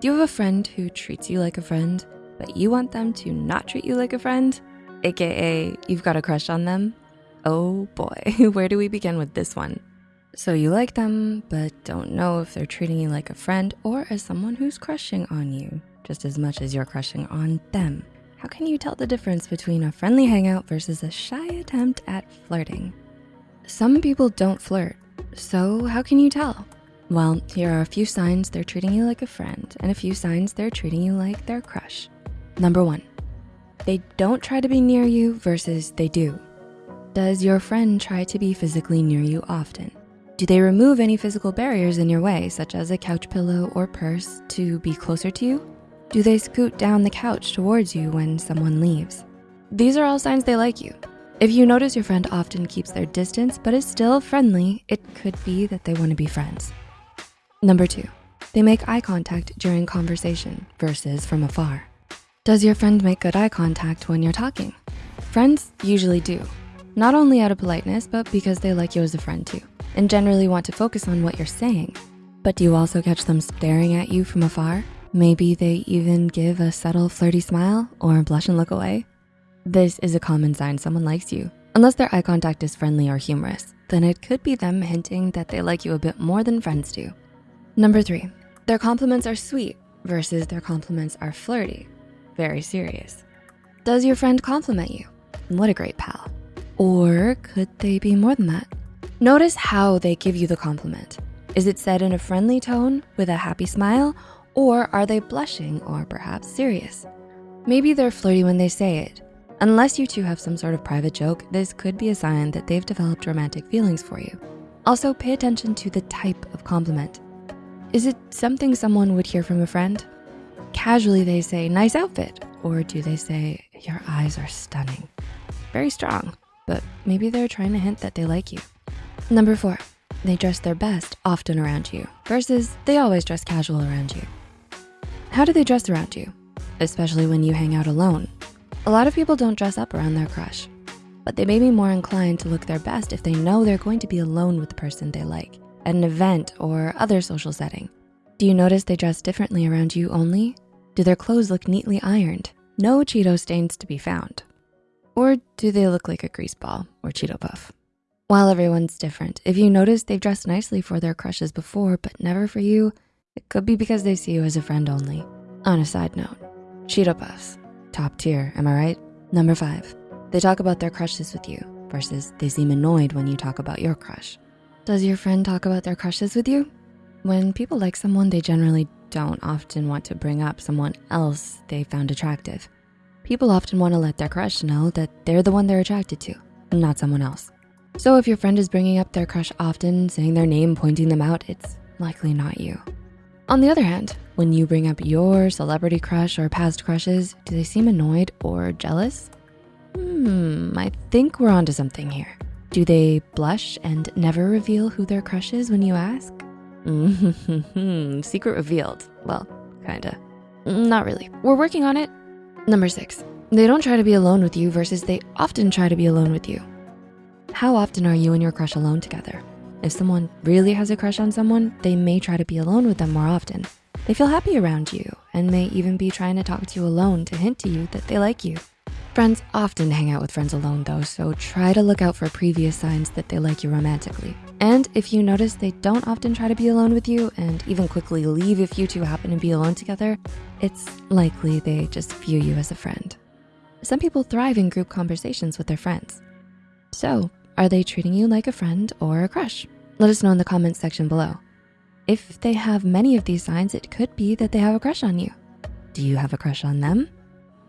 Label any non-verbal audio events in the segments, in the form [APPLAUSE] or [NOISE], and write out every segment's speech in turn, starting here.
Do you have a friend who treats you like a friend, but you want them to not treat you like a friend? AKA, you've got a crush on them? Oh boy, [LAUGHS] where do we begin with this one? So you like them, but don't know if they're treating you like a friend or as someone who's crushing on you, just as much as you're crushing on them. How can you tell the difference between a friendly hangout versus a shy attempt at flirting? Some people don't flirt, so how can you tell? Well, here are a few signs they're treating you like a friend and a few signs they're treating you like their crush. Number one, they don't try to be near you versus they do. Does your friend try to be physically near you often? Do they remove any physical barriers in your way, such as a couch pillow or purse to be closer to you? Do they scoot down the couch towards you when someone leaves? These are all signs they like you. If you notice your friend often keeps their distance but is still friendly, it could be that they wanna be friends. Number two, they make eye contact during conversation versus from afar. Does your friend make good eye contact when you're talking? Friends usually do, not only out of politeness, but because they like you as a friend too, and generally want to focus on what you're saying. But do you also catch them staring at you from afar? Maybe they even give a subtle flirty smile or blush and look away. This is a common sign someone likes you. Unless their eye contact is friendly or humorous, then it could be them hinting that they like you a bit more than friends do. Number three, their compliments are sweet versus their compliments are flirty, very serious. Does your friend compliment you? What a great pal. Or could they be more than that? Notice how they give you the compliment. Is it said in a friendly tone with a happy smile or are they blushing or perhaps serious? Maybe they're flirty when they say it. Unless you two have some sort of private joke, this could be a sign that they've developed romantic feelings for you. Also pay attention to the type of compliment. Is it something someone would hear from a friend? Casually they say, nice outfit. Or do they say, your eyes are stunning? Very strong, but maybe they're trying to hint that they like you. Number four, they dress their best often around you versus they always dress casual around you. How do they dress around you? Especially when you hang out alone. A lot of people don't dress up around their crush, but they may be more inclined to look their best if they know they're going to be alone with the person they like at an event or other social setting? Do you notice they dress differently around you only? Do their clothes look neatly ironed? No Cheeto stains to be found. Or do they look like a grease ball or Cheeto puff? While everyone's different, if you notice they've dressed nicely for their crushes before, but never for you, it could be because they see you as a friend only. On a side note, Cheeto puffs, top tier, am I right? Number five, they talk about their crushes with you versus they seem annoyed when you talk about your crush. Does your friend talk about their crushes with you? When people like someone, they generally don't often want to bring up someone else they found attractive. People often wanna let their crush know that they're the one they're attracted to, not someone else. So if your friend is bringing up their crush often, saying their name, pointing them out, it's likely not you. On the other hand, when you bring up your celebrity crush or past crushes, do they seem annoyed or jealous? Hmm, I think we're onto something here. Do they blush and never reveal who their crush is when you ask? Mm-hmm. [LAUGHS] Secret revealed. Well, kinda. Not really. We're working on it. Number six, they don't try to be alone with you versus they often try to be alone with you. How often are you and your crush alone together? If someone really has a crush on someone, they may try to be alone with them more often. They feel happy around you and may even be trying to talk to you alone to hint to you that they like you. Friends often hang out with friends alone though, so try to look out for previous signs that they like you romantically. And if you notice they don't often try to be alone with you and even quickly leave if you two happen to be alone together, it's likely they just view you as a friend. Some people thrive in group conversations with their friends. So are they treating you like a friend or a crush? Let us know in the comments section below. If they have many of these signs, it could be that they have a crush on you. Do you have a crush on them?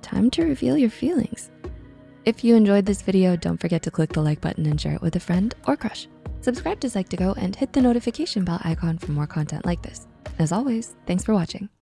Time to reveal your feelings. If you enjoyed this video, don't forget to click the like button and share it with a friend or crush. Subscribe to Psych2Go and hit the notification bell icon for more content like this. As always, thanks for watching.